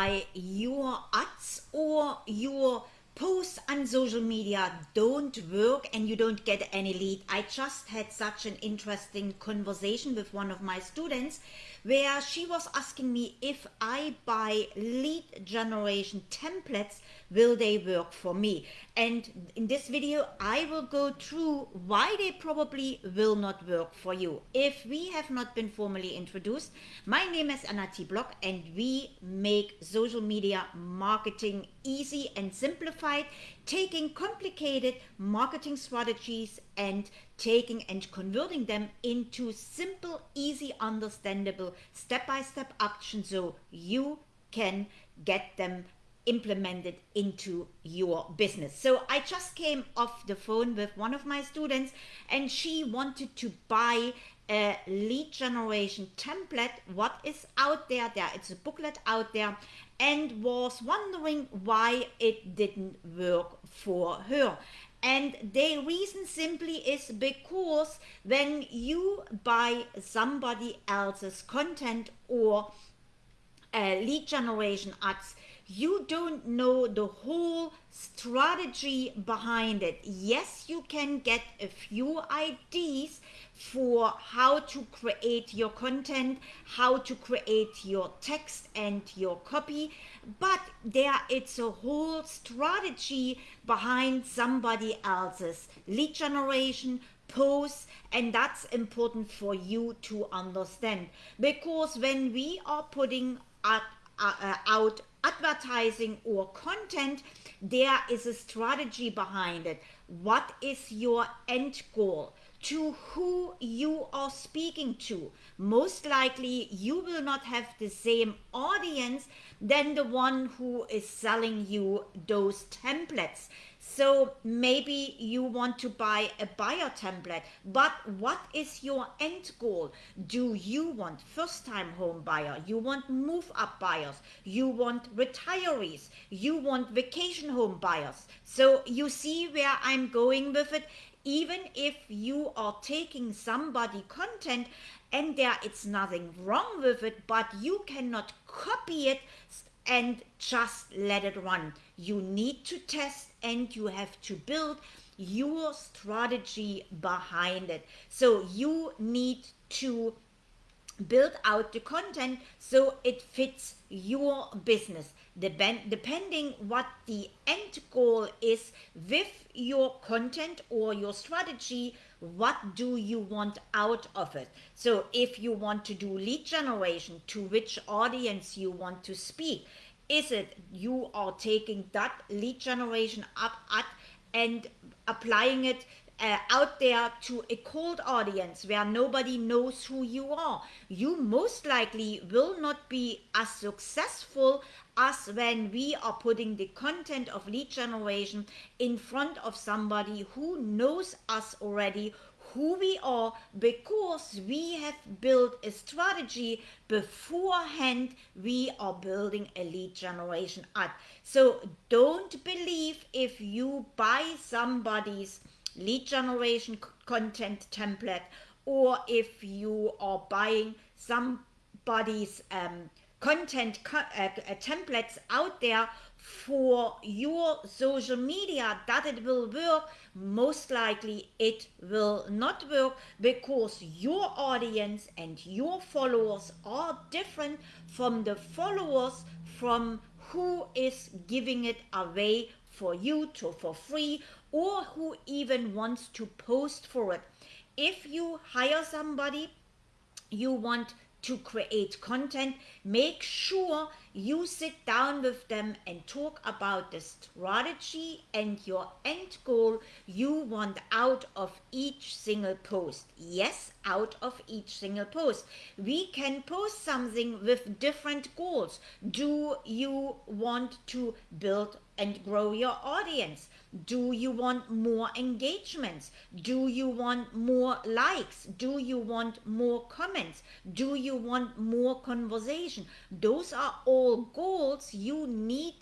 I your ads or your posts on social media don't work and you don't get any lead. I just had such an interesting conversation with one of my students where she was asking me if I buy lead generation templates, will they work for me? And in this video, I will go through why they probably will not work for you. If we have not been formally introduced, my name is Anna. Block and we make social media marketing easy and simplified, taking complicated marketing strategies and taking and converting them into simple, easy, understandable, step-by-step -step actions so you can get them implemented into your business. So I just came off the phone with one of my students and she wanted to buy lead generation template what is out there there it's a booklet out there and was wondering why it didn't work for her and the reason simply is because when you buy somebody else's content or uh, lead generation ads you don't know the whole strategy behind it. Yes, you can get a few ideas for how to create your content, how to create your text and your copy, but there it's a whole strategy behind somebody else's lead generation, posts and that's important for you to understand because when we are putting out, uh, out advertising or content, there is a strategy behind it. What is your end goal? To who you are speaking to. Most likely you will not have the same audience than the one who is selling you those templates. So maybe you want to buy a buyer template, but what is your end goal? Do you want first time home buyer? You want move up buyers? You want retirees? You want vacation home buyers? So you see where I'm going with it? Even if you are taking somebody content and there it's nothing wrong with it, but you cannot copy it and just let it run. You need to test and you have to build your strategy behind it. So you need to build out the content so it fits your business depending what the end goal is with your content or your strategy what do you want out of it? So if you want to do lead generation to which audience you want to speak is it you are taking that lead generation up at and applying it uh, out there to a cold audience where nobody knows who you are, you most likely will not be as successful as when we are putting the content of lead generation in front of somebody who knows us already, who we are because we have built a strategy beforehand we are building a lead generation ad so don't believe if you buy somebody's lead generation content template or if you are buying somebody's um, content co uh, uh, templates out there for your social media that it will work. Most likely it will not work because your audience and your followers are different from the followers from who is giving it away for you to for free or who even wants to post for it. If you hire somebody you want to create content, make sure you sit down with them and talk about the strategy and your end goal you want out of each single post. Yes, out of each single post. We can post something with different goals. Do you want to build and grow your audience? Do you want more engagements? Do you want more likes? Do you want more comments? Do you want more conversation? Those are all goals you need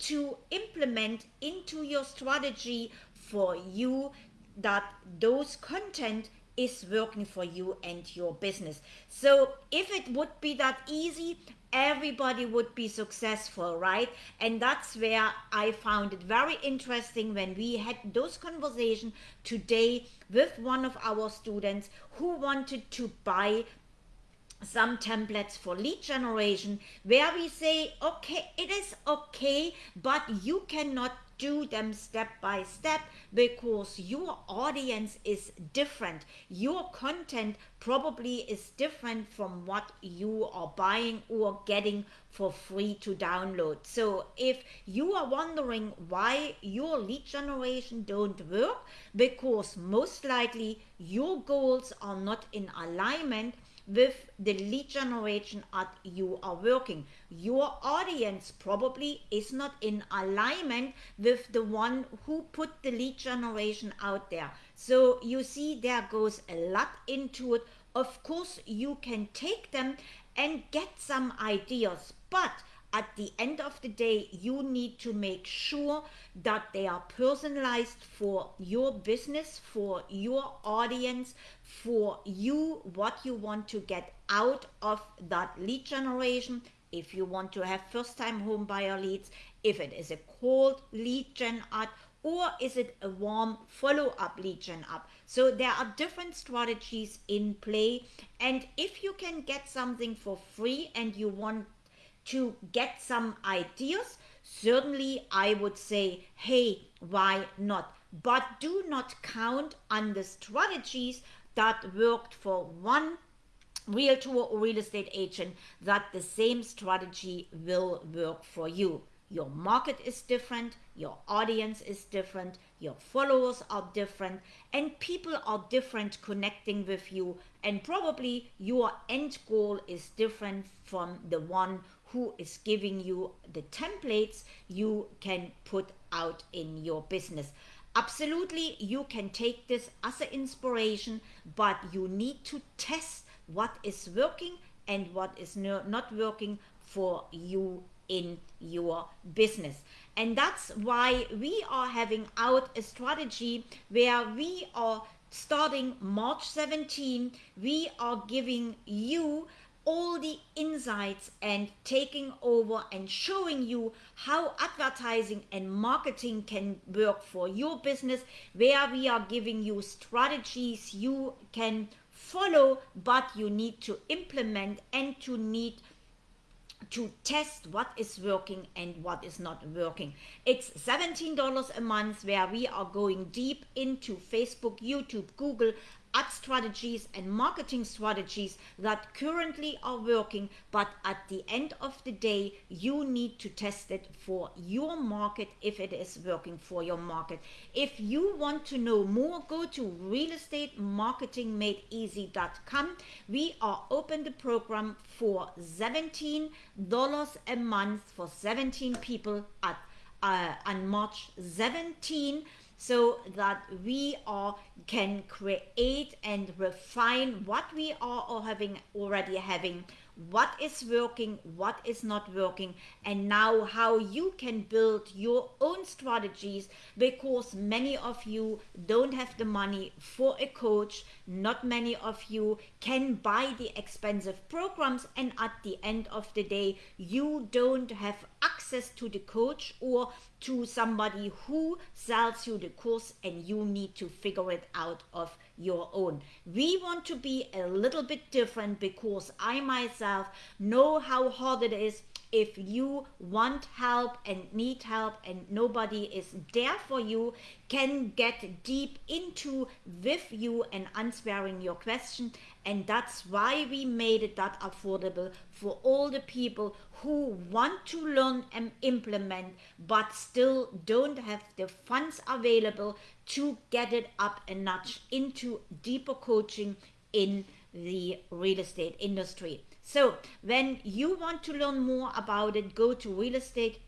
to implement into your strategy for you that those content is working for you and your business. So if it would be that easy, everybody would be successful, right? And that's where I found it very interesting when we had those conversations today with one of our students who wanted to buy some templates for lead generation where we say okay it is okay but you cannot do them step by step because your audience is different. Your content probably is different from what you are buying or getting for free to download. So if you are wondering why your lead generation don't work, because most likely your goals are not in alignment with the lead generation that you are working. Your audience probably is not in alignment with the one who put the lead generation out there. So you see there goes a lot into it. Of course, you can take them and get some ideas, but at the end of the day, you need to make sure that they are personalized for your business, for your audience, for you, what you want to get out of that lead generation. If you want to have first time home buyer leads, if it is a cold lead gen ad, or is it a warm follow up lead gen up? So there are different strategies in play. And if you can get something for free and you want to get some ideas, certainly I would say, hey, why not? But do not count on the strategies that worked for one realtor or real estate agent that the same strategy will work for you. Your market is different, your audience is different, your followers are different, and people are different connecting with you. And probably your end goal is different from the one who is giving you the templates you can put out in your business. Absolutely, you can take this as an inspiration, but you need to test what is working and what is not working for you in your business. And that's why we are having out a strategy where we are starting March 17, we are giving you all the insights and taking over and showing you how advertising and marketing can work for your business where we are giving you strategies you can follow but you need to implement and to need to test what is working and what is not working. It's $17 a month where we are going deep into Facebook, YouTube, Google, ad strategies and marketing strategies that currently are working, but at the end of the day, you need to test it for your market if it is working for your market. If you want to know more, go to realestatemarketingmadeeasy.com. We are open the program for $17 a month for 17 people at uh, on March 17 so that we all can create and refine what we are having already having what is working, what is not working, and now how you can build your own strategies because many of you don't have the money for a coach. Not many of you can buy the expensive programs, and at the end of the day, you don't have access to the coach or to somebody who sells you the course, and you need to figure it out of your own. We want to be a little bit different because I myself know how hard it is if you want help and need help and nobody is there for you can get deep into with you and answering your question and that's why we made it that affordable for all the people who want to learn and implement but still don't have the funds available to get it up a notch into deeper coaching in the real estate industry. So when you want to learn more about it, go to real estate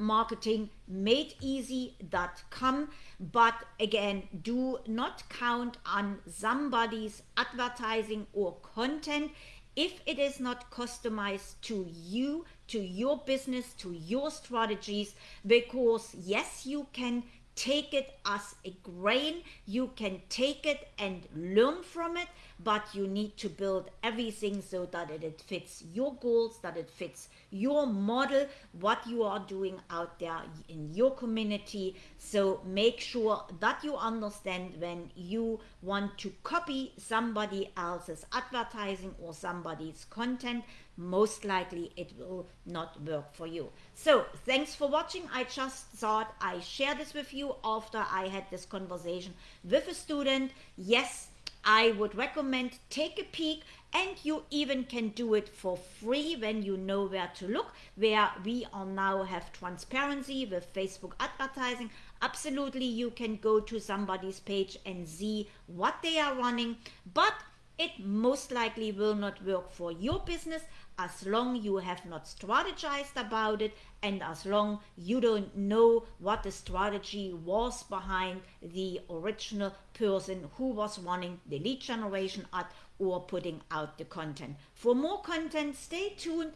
marketingmadeeasy.com but again do not count on somebody's advertising or content. If it is not customized to you to your business to your strategies because yes you can take it as a grain, you can take it and learn from it, but you need to build everything so that it fits your goals, that it fits your model, what you are doing out there in your community. So make sure that you understand when you want to copy somebody else's advertising or somebody's content, most likely it will not work for you. So thanks for watching. I just thought I share this with you after I had this conversation with a student. Yes, I would recommend take a peek and you even can do it for free when you know where to look where we are now have transparency with Facebook advertising absolutely you can go to somebody's page and see what they are running but it most likely will not work for your business as long you have not strategized about it and as long you don't know what the strategy was behind the original person who was running the lead generation ad or putting out the content. For more content, stay tuned.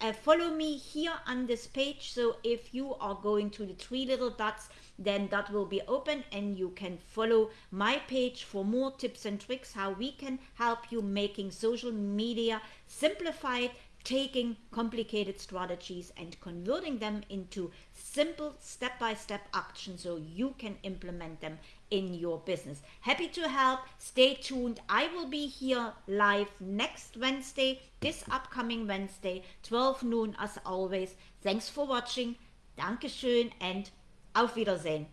Uh, follow me here on this page. So if you are going to the three little dots, then that will be open and you can follow my page for more tips and tricks how we can help you making social media simplified taking complicated strategies and converting them into simple step-by-step -step actions so you can implement them in your business. Happy to help. Stay tuned. I will be here live next Wednesday, this upcoming Wednesday, 12 noon as always. Thanks for watching. Dankeschön and auf Wiedersehen.